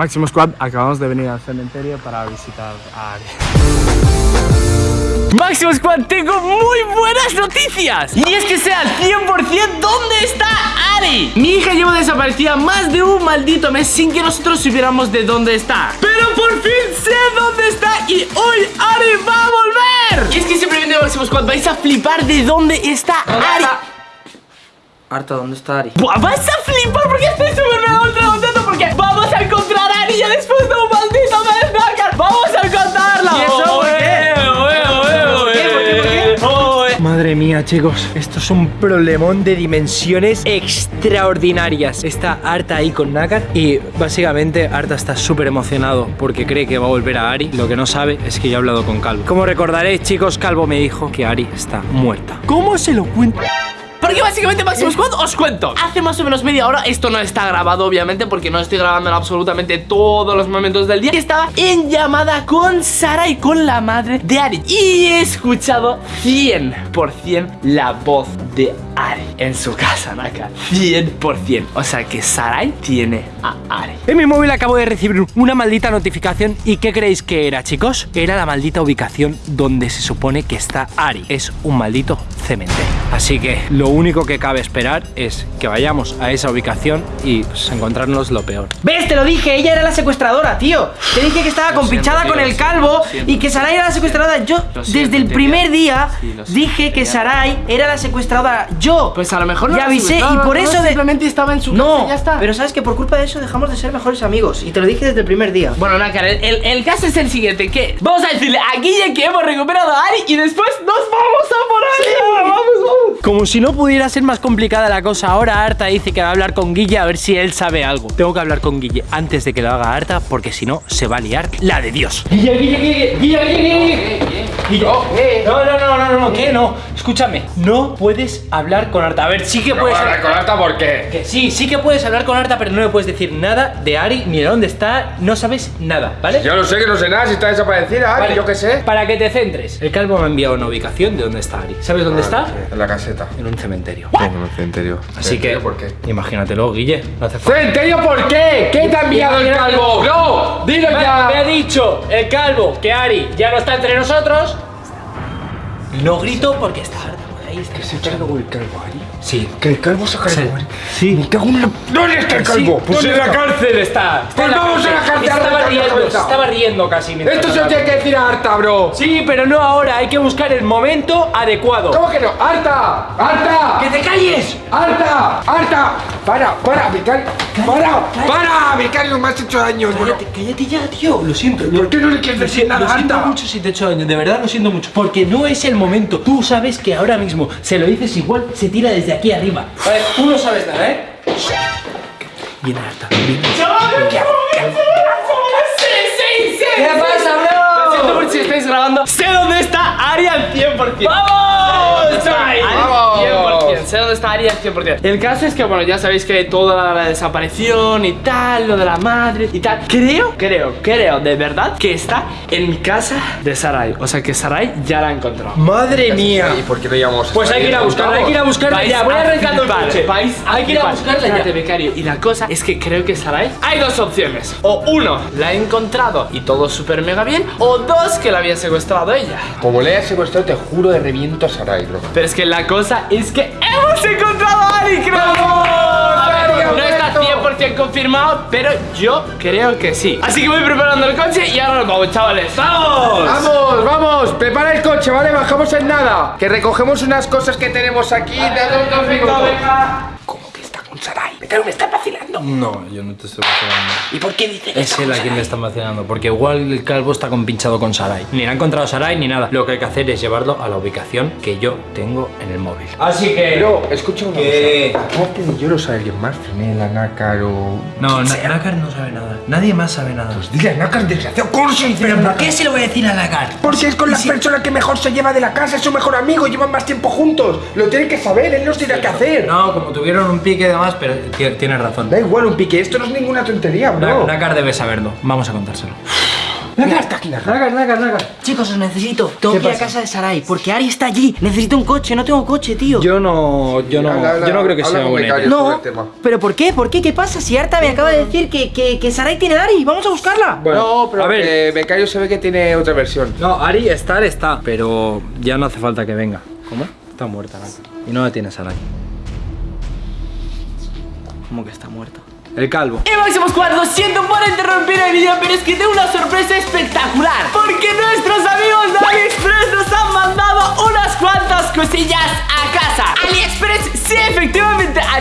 Máximo Squad, acabamos de venir al cementerio para visitar a Ari. Máximo Squad, tengo muy buenas noticias. Y es que sé al 100% dónde está Ari. Mi hija lleva desaparecida más de un maldito mes sin que nosotros supiéramos de dónde está. Pero por fin sé dónde está y hoy Ari va a volver. Y es que simplemente Máximo Squad vais a flipar de dónde está Ari. Arta, ¿dónde está Ari? Buah, vas a flipar porque estoy súper chicos, esto es un problemón de dimensiones extraordinarias. Está Arta ahí con Nakar y básicamente Arta está súper emocionado porque cree que va a volver a Ari. Lo que no sabe es que yo he hablado con Calvo. Como recordaréis, chicos, Calvo me dijo que Ari está muerta. ¿Cómo se lo cuento? Porque básicamente Máximo Squad os cuento. Hace más o menos media hora, esto no está grabado obviamente Porque no estoy grabando en absolutamente todos los momentos del día. Que estaba en llamada con Sara y con la madre de Ari. Y he escuchado 100% la voz de Ari en su casa, Naka 100% O sea que Sarai tiene a Ari. En mi móvil acabo de recibir una maldita notificación. ¿Y qué creéis que era, chicos? Era la maldita ubicación donde se supone que está Ari. Es un maldito cementerio. Así que lo único que cabe esperar es que vayamos a esa ubicación y pues, encontrarnos lo peor. ¿Ves? Te lo dije, ella era la secuestradora, tío. Te dije que estaba compinchada con el calvo siento. Y que Sarai era la secuestradora. Yo, siento, desde el primer día Sí, Dije que. Sarai era la secuestradora. Yo Pues a lo mejor no Ya avisé y por no, eso de- Simplemente estaba en su casa No, y ya está. pero sabes que por culpa de eso dejamos de ser mejores amigos Y te lo dije desde el primer día. Bueno, Nácar, el, el- el caso es el siguiente Que vamos a decirle a Guille que hemos recuperado a Ari Y después nos vamos a por ella Vamos, vamos Como si no pudiera ser más complicada la cosa, ahora Arta dice que va a hablar con Guille a ver si él sabe algo. Tengo que hablar con Guille antes de que lo haga Arta, porque si no, se va a liar la de Dios. Guille, Guille, Guille, Guille, Guille, Guille. Guille. No, no, no, no, no, no, ¿qué? No, escúchame, no puedes hablar con Arta. A ver, sí que puedes hablar con Arta por qué? que sí, sí que puedes hablar con Arta, pero no le puedes decir nada de Ari ni de dónde está, no sabes nada, ¿vale? Yo no sé que no sé nada, si está desaparecida, Ari, Vale, yo qué sé. Para que te centres. El calvo me ha enviado una ubicación de dónde está Ari. ¿Sabes dónde está? En la caseta. En un cementerio. En el cementerio. Así que, ¿Cementerio por qué? imagínatelo, Guille. No hace falta. ¿Cementerio por qué? ¿Qué te ha enviado el calvo? ¡No! ¡Dilo Me, me ya! ha dicho el calvo que Ari ya no está entre nosotros. No grito porque está harta ahí. Está ¿Se cargó el calvo, Ari? Sí. Que el calvo se cargó, Sí. Sí. Me cago en la... ¿Dónde está el calvo? Pues ¿Dónde en la cárcel está. está Pues vamos a la cárcel, Estaba riendo, estaba riendo casi. Esto se tiene que decir a Arta, bro. Sí, pero no ahora. Hay que buscar el momento adecuado. ¿Cómo que no? ¡Arta! ¡Arta! ¡Que te calles! ¡Arta! ¡Arta! ¡Para! ¡Para! ¡Becario! ¡Para! ¡Para! ¡Becario! ¡Me has hecho daño! bro. Cállate, cállate ya, tío. Lo siento. ¿Por qué no le quieres decir nada lo siento mucho si te he hecho daño, de verdad lo siento mucho. Porque no es el momento. Tú sabes que ahora mismo se lo dices igual, se tira desde aquí arriba. Vale, tú no sabes nada, ¿eh? Viene harta. Viene. ¡Sí, sí, sí! ¿Qué pasa, Lo siento bro? por si estáis grabando. Sé dónde está Ari al 100%. ¡Vamos! Ari ¡Vamos! 100%. Sé dónde está Ari al 100%. El caso es que, bueno, ya sabéis que toda la desaparición y tal, lo de la madre y tal. Creo, creo, creo de verdad que está en casa de Sarai. O sea que Sarai ya la ha encontrado. Madre mía. ¿Y por qué no llamamos? Pues hay que ir a buscarla, hay que ir a buscarla ya. Voy a arrancando el coche. Hay que ir a buscarla ya. becario. Y la cosa es que creo que Sarai. Hay dos opciones. O uno, la he encontrado y todo súper mega bien. O dos, que la había secuestrado ella. Como le hayas secuestrado, te juro de reviento a Sarai, bro. Pero es que la cosa es que hemos encontrado a Ari, creo. A ver, Ari, no está Alberto! 100% confirmado, pero yo creo que sí. Así que voy preparando el coche y ahora nos vamos, chavales. ¡Vamos! Vamos, vamos, prepara el coche, ¿vale? Bajamos en nada. Que recogemos unas cosas que tenemos aquí. de dos minutos. ¿Cómo que está con Sarai? Becario, me está vacilando. No, yo no te estoy vacilando. ¿Y por qué dice que Es él a quien le Sarai? están vacilando, porque igual el calvo está compinchado con Sarai. Ni le ha encontrado Sarai ni nada. Lo que hay que hacer es llevarlo a la ubicación que yo tengo en el móvil. Así que. Pero, escucha una ¿Qué? cosa. Aparte de yo lo sabe alguien más, Finela, Nácar o... No, Na-. Nakar no sabe nada. Nadie más sabe nada. Pues dile a Nácar, desgraciado, ¿cómo se dice ¿Pero por Nácar? qué se lo voy a decir a Nakar? Porque es con la persona que mejor se lleva de la casa, es su mejor amigo, llevan más tiempo juntos. Lo tiene que saber, él nos dirá qué hacer. No, como tuvieron un pique y demás, pero ti- tienes razón. Da igual un pique, esto no es ninguna tontería, bro. Nakar debe saberlo. Vamos a contárselo. Mira, está aquí, Nacar, Nacar, Nacar. Chicos, os necesito. Tengo que ir a casa de Sarai, porque Ari está allí. Necesito un coche, no tengo coche, tío. Yo no, yo no, Habla, yo no creo que sea buena No, pero ¿por qué? ¿Por qué? ¿Qué pasa? Si Arta me acaba de decir que, que, que Sarai tiene a Ari, vamos a buscarla. no, pero a ver. eh, Becario se ve que tiene otra versión. No, Ari estar está, pero ya no hace falta que venga. ¿Cómo? Está muerta. Y no la tienes a Ari. ¿Cómo que está muerta? El calvo. Y Máximo Squad, lo siento por interrumpir el vídeo, pero es que tengo una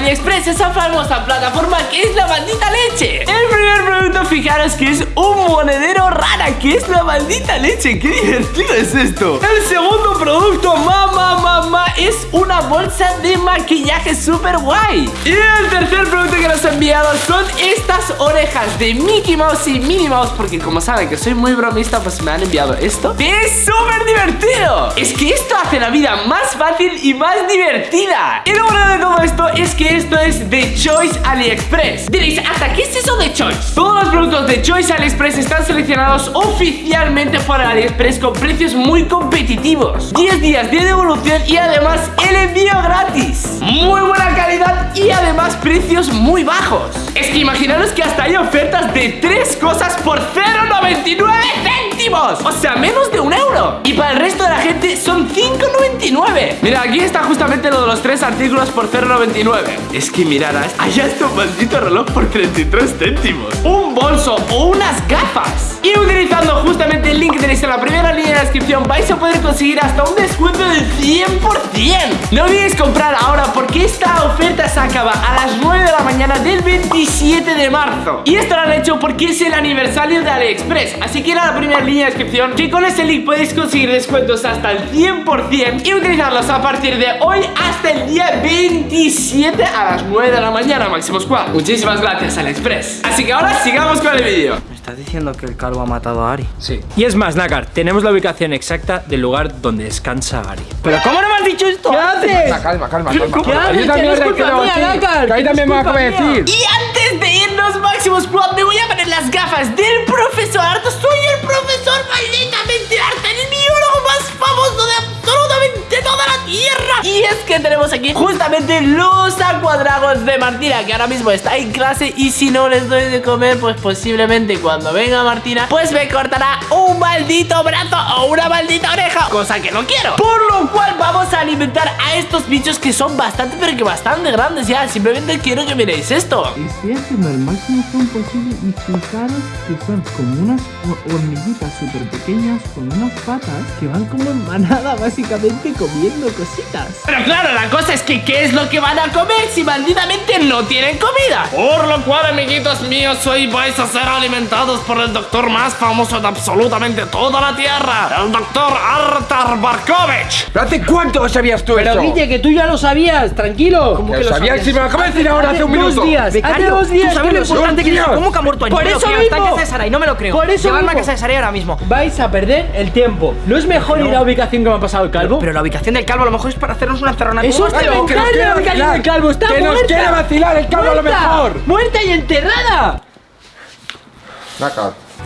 AliExpress, esa famosa plataforma que es la maldita leche. El primer producto, fijaros que es un monedero rara, que es la maldita leche. Qué divertido es esto. El segundo producto, mamá, mamá, es una bolsa de maquillaje súper guay. Y el tercer producto que nos ha enviado son estas orejas de Mickey Mouse y Minnie Mouse Porque como saben que soy muy bromista pues me han enviado esto ¡Que es súper divertido! Es que esto hace la vida más fácil y más divertida Y lo bueno de todo esto es que esto es de Choice AliExpress Diréis, ¿hasta qué es eso de Choice? Todos los productos de Choice AliExpress están seleccionados oficialmente por AliExpress con precios muy competitivos. 10 días de devolución y además el envío gratis. Muy buena calidad y además precios muy bajos. Es que imaginaros que hasta hay ofertas de tres cosas por 0,99 céntimos. O sea, menos de un euro. Y para el resto de la gente son 5,99 Mira, aquí está justamente lo de los tres artículos por 0,99 Es que mirad, hay hasta un maldito reloj por 33 céntimos. Un bolso o unas gafas Y utilizando justamente el link que tenéis en la primera línea de descripción Vais a poder conseguir hasta un descuento del 100% No olvidéis comprar ahora porque esta oferta se acaba a las 9 de la mañana del 27 de marzo. Y esto lo han hecho porque es el aniversario de AliExpress. Así que ir a la primera línea de descripción Que con ese link podéis conseguir descuentos hasta el 100% Y utilizarlos a partir de hoy hasta el día 27 a las 9 de la mañana Máximo Squad. Muchísimas gracias AliExpress. Así que ahora sigamos con el vídeo estás diciendo que el calvo ha matado a Ari. Sí. Y es más, Nacar, tenemos la ubicación exacta del lugar donde descansa Ari. ¿Pero cómo no me has dicho esto? ¿Qué haces? Calma, calma, calma. ¿Qué haces? Yo también Que no es he quedado culpa mía, así. Nácar, Que ahí que no también me va a decir. Y antes de irnos, Máximo Squad, me voy a poner las gafas del profesor Harto. Soy el profesor malditamente harto, el biólogo más famoso de absolutamente toda la Tierra. Y que tenemos aquí justamente los acuadragos de Martina, que ahora mismo está en clase. Y si no les doy de comer, pues posiblemente cuando venga Martina, pues me cortará un maldito brazo o una maldita oreja. Cosa que no quiero. Por lo cual vamos a alimentar a estos bichos que son bastante, pero que bastante grandes ya. Simplemente quiero que miréis esto. Estoy haciendo el máximo zoom posible y fijaros que son como unas ho- hormiguitas súper pequeñas con unas patas que van como en manada básicamente comiendo cositas. Pero claro, la cosa es que ¿qué es lo que van a comer si malditamente no tienen comida? Por lo cual, amiguitos míos, hoy vais a ser alimentados por el doctor más famoso de absolutamente toda la Tierra, el doctor Artar Barkovich. ¿Pero hace cuánto sabías tú Pero eso? Guille, que tú ya lo sabías, tranquilo. Que lo sabías si me lo acabas de decir ahora hace un dos minuto. días, hace dos días ¿tú sabes lo importante que es? ¿Cómo que ha muerto? Por eso creo, Está en mismo. casa de Sarai, no me lo creo. Por eso Llevarme a mismo. casa de Sarai ahora mismo. Vais a perder el tiempo. ¿No es mejor ir a la ubicación que me ha pasado el calvo? Pero la ubicación del calvo a lo mejor es para hacernos una encerrona. Eso está que nos quiere vacilar. del calvo está Que nos quiere vacilar el calvo a lo mejor. Muerta y enterrada.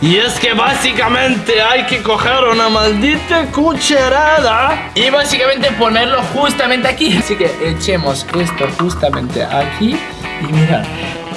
Y es que básicamente hay que coger una maldita cucharada y básicamente ponerlo justamente aquí. Así que echemos esto justamente aquí y mirad.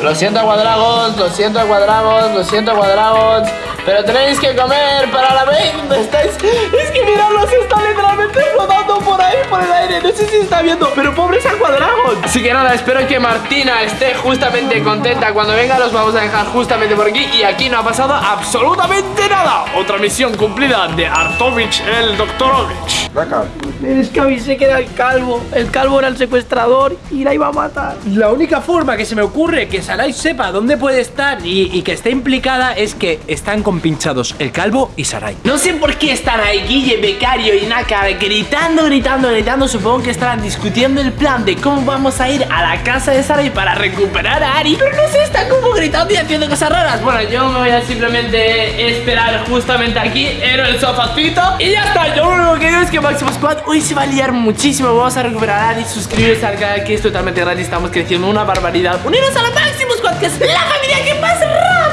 Lo siento, cuadragos, lo siento, cuadragos, lo siento, cuadragos. Pero tenéis que comer para la vez. ¿Dónde estáis? Es que miradlos, están literalmente flotando por ahí, por el aire. No sé si se está viendo, pero pobres acuadragos. Así que nada, espero que Martina esté justamente contenta. Cuando venga, los vamos a dejar justamente por aquí. Y aquí no ha pasado absolutamente nada. Otra misión cumplida de Artovich, el Doktorovich. Nacar. Es que avisé que era el calvo. El calvo era el secuestrador y la iba a matar. La única forma que se me ocurre que Sarai sepa dónde puede estar y, y que esté implicada es que están compinchados el calvo y Sarai. No sé por qué están ahí Guille, Becario y Naka gritando, gritando, gritando. Supongo que estarán discutiendo el plan de cómo vamos a ir a la casa de Sarai para recuperar a Ari. Pero no sé, están como gritando y haciendo cosas raras. Bueno, yo me voy a simplemente esperar justamente aquí en el sofacito. Y ya está, yo lo único que digo es que Máximo Squad hoy se va a liar muchísimo. Vamos a recuperar a Ari, suscribiros al canal que es totalmente gratis. Estamos creciendo una barbaridad. Uniros a la Máximo Squad, que es la familia que más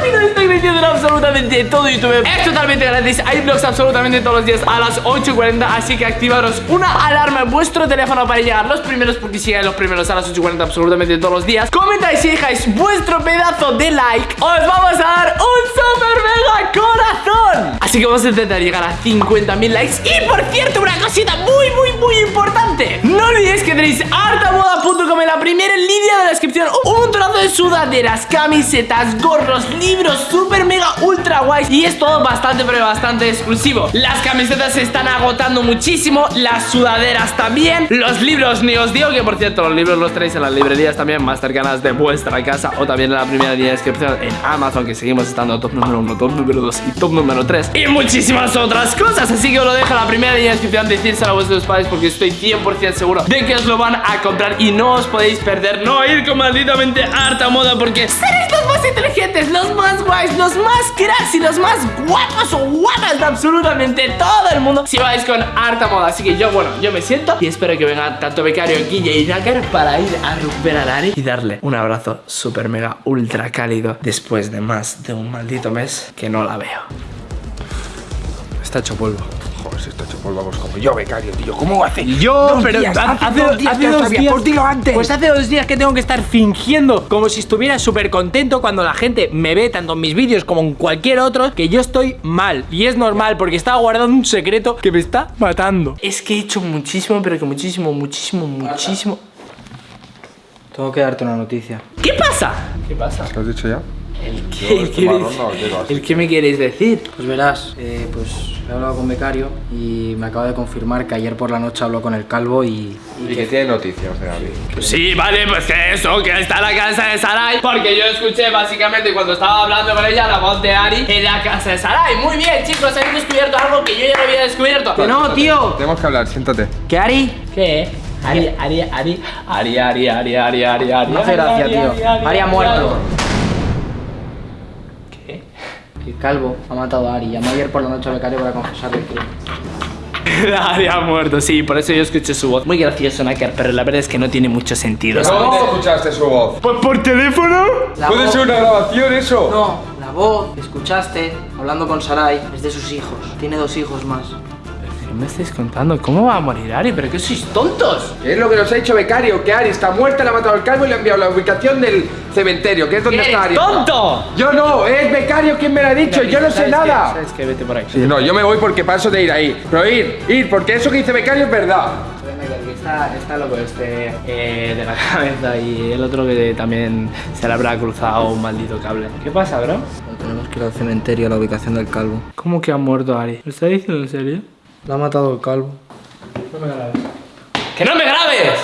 rápido está creciendo en absolutamente todo YouTube. Es totalmente gratis, hay vlogs absolutamente todos los días a las 8.40 Así que activaros una alarma en vuestro teléfono para llegar los primeros Porque si llegan los primeros a las 8.40 absolutamente todos los días Comentáis y dejáis vuestro pedazo de like. Os vamos a dar un super mega corazón. Así que vamos a intentar llegar a 50.000 likes. Y por cierto, una cosita muy, muy, muy importante. No olvidéis que tenéis hartamoda.com en la primera línea de la descripción. Un montonazo de sudaderas, camisetas, gorros, libros super mega ultra guays Y es todo bastante, pero bastante exclusivo. Las camisetas se están agotando muchísimo Las sudaderas también. Los libros, ni os digo que por cierto Los libros los tenéis en las librerías también más cercanas de vuestra casa. O también en la primera línea de descripción en Amazon Que seguimos estando top número 1, top número 2 y top número 3 Y muchísimas otras cosas. Así que os lo dejo en la primera línea de descripción. Decírselo a vuestros padres porque estoy 100% seguro De que os lo van a comprar y no os podéis perder. No ir con malditamente harta moda Porque seréis más inteligentes, los más guays, los más cracks y los más guapos o guapas de absolutamente todo el mundo Si vais con harta moda Así que yo, bueno, yo me siento y espero que venga tanto Becario, Guille y Nácar Para ir a recuperar a Ari y darle un abrazo súper mega ultra cálido Después de más de un maldito mes que no la veo Está hecho polvo. Joder, si está hecho polvo, vamos como yo, becario, tío. ¿Cómo hace? Yo, pero días, hace hace, dos días hace dos días. pues dilo antes. Pues hace dos días que tengo que estar fingiendo como si estuviera súper contento cuando la gente me ve tanto en mis vídeos como en cualquier otro que yo estoy mal. Y es normal porque estaba guardando un secreto que me está matando. Es que he hecho muchísimo, pero que muchísimo, muchísimo, muchísimo Tengo que darte una noticia. ¿Qué pasa? ¿Qué pasa? ¿Lo has dicho ya? ¿El Yo qué, este marrón no lo digo así. ¿El qué me queréis decir? Pues verás, eh, pues he hablado con Becario y me acaba de confirmar que ayer por la noche habló con el calvo y... Y que tiene noticias de Ari. Sí, vale, pues que eso, que está en la casa de Sarai Porque yo escuché básicamente cuando estaba hablando con ella la voz de Ari en la casa de Sarai Muy bien, chicos, habéis descubierto algo que yo ya no había descubierto ¡Que no, tío! Tenemos que hablar, siéntate. ¿Qué Ari? ¿Qué? Ari, Ari, Ari, Ari, Ari, Ari, Ari, Ari, Ari No hace gracia, tío. Ari ha muerto. ¿Qué? El calvo ha matado a Ari. Llamó ayer por la noche a Becario para confesarle el crimen. Ari ha muerto, sí, por eso yo escuché su voz Muy gracioso, Naker, pero la verdad es que no tiene mucho sentido ¿sabes? ¿Dónde escuchaste su voz? Pues por teléfono La ¿Puede voz- ser una grabación eso? No, la voz que escuchaste hablando con Sarai es de sus hijos. Tiene dos hijos más. ¿Qué me estáis contando? ¿Cómo va a morir Ari? ¿Pero qué sois tontos? ¿Qué es lo que nos ha dicho Becario? Que Ari está muerta, le ha matado al calvo y le ha enviado la ubicación del cementerio, que es donde está Ari. tonto! Yo no, es Becario quien me lo ha dicho, yo no sé ¿Sabes qué? nada. ¿Sabes qué? Vete por ahí Sí, no, yo me voy porque paso de ir ahí. Pero ir, ir, porque eso que dice Becario es verdad. Está, está loco este eh, de la cabeza y el otro que también se le habrá cruzado un maldito cable. ¿Qué pasa, bro? Tenemos que ir al cementerio a la ubicación del calvo. ¿Cómo que ha muerto Ari? ¿Lo está diciendo en serio? Lo ha matado el calvo. No me grabes. ¡Que no me grabes!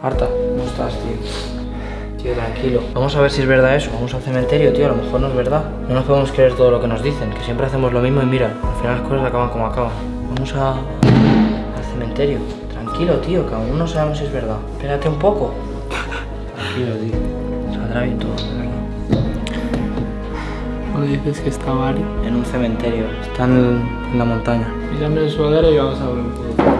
Marta, ¿cómo estás, tío? Tío, tranquilo. Vamos a ver si es verdad eso. Vamos al cementerio, tío. A lo mejor no es verdad. No nos podemos creer todo lo que nos dicen, que siempre hacemos lo mismo y mira, al final las cosas acaban como acaban. Vamos a... al cementerio. Tranquilo, tío, que aún no sabemos si es verdad. Espérate un poco. Tranquilo, tío. Saldrá bien todo, de verdad. ¿Dónde dices que estaba Ari? En un cementerio. Está en, en la montaña. Písame el sudadero y vamos a ver un poco.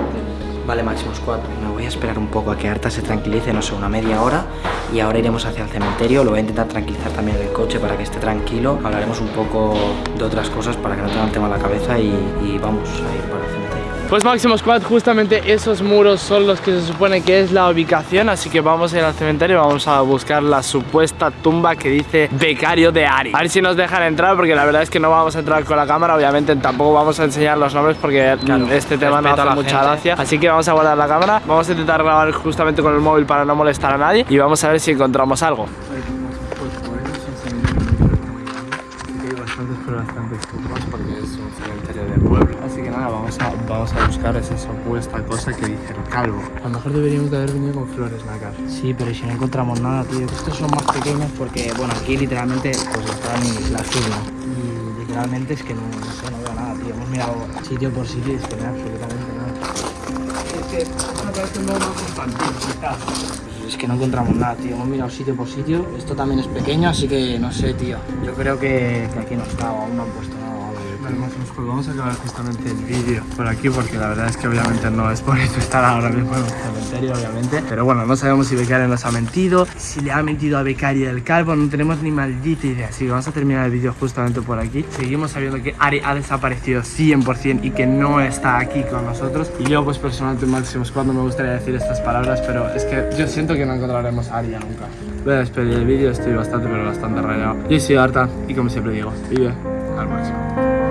Vale, Máximos 4. Me voy a esperar un poco a que Arta se tranquilice, no sé, una media hora. Y ahora iremos hacia el cementerio. Lo voy a intentar tranquilizar también en el coche para que esté tranquilo. Hablaremos un poco de otras cosas para que no tenga el tema en la cabeza y, y vamos a ir para el. Pues Máximo Squad, justamente esos muros son los que se supone que es la ubicación, así que vamos a ir al cementerio y vamos a buscar la supuesta tumba que dice Becario de Ari. A ver si nos dejan entrar, porque la verdad es que no vamos a entrar con la cámara, obviamente tampoco vamos a enseñar los nombres porque Claro, este tema no hace mucha gente. gracia. Así que vamos a guardar la cámara, vamos a intentar grabar justamente con el móvil para no molestar a nadie y vamos a ver si encontramos algo. Bastantes, tumbas porque es un cementerio de pueblo. Así que nada, vamos a, vamos a buscar esa supuesta cosa que dice el calvo. A lo mejor deberíamos de haber venido con flores, Nakar. Sí, pero si no encontramos nada, tío. Estos son más pequeños porque, bueno, aquí literalmente pues están las urnas. Y literalmente es que no, no sé, no veo nada, tío. Hemos mirado sitio por sitio y es que no hay absolutamente nada. Es que me parece un poco más infantil, quizás. Es que no encontramos nada, tío. Hemos mirado sitio por sitio. Esto también es pequeño, así que no sé, tío. Yo creo que, aquí no está, o aún no han puesto vamos a acabar justamente el vídeo por aquí porque la verdad es que obviamente no es eso estar ahora mismo en el cementerio, obviamente. Pero bueno, no sabemos si Becaria nos ha mentido, si le ha mentido a Becaria el calvo, no tenemos ni maldita idea. Así que vamos a terminar el vídeo justamente por aquí. Seguimos sabiendo que Ari ha desaparecido 100% y que no está aquí con nosotros. Y yo, pues personalmente, Máximo Squad, no me gustaría decir estas palabras, pero es que yo siento que no encontraremos a Ari nunca. Voy a despedir el vídeo, estoy bastante, pero bastante rayado. Yo soy Arta y como siempre digo, vive al máximo.